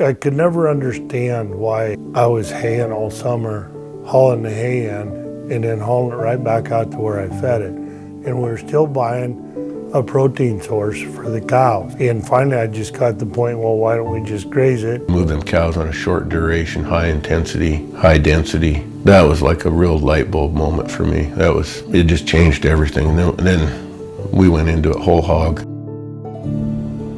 I could never understand why I was haying all summer, hauling the hay in, and then hauling it right back out to where I fed it. And we were still buying a protein source for the cows. And finally I just got the point, well, why don't we just graze it? Moving cows on a short duration, high intensity, high density. That was like a real light bulb moment for me. That was, it just changed everything. Then, and then we went into it whole hog.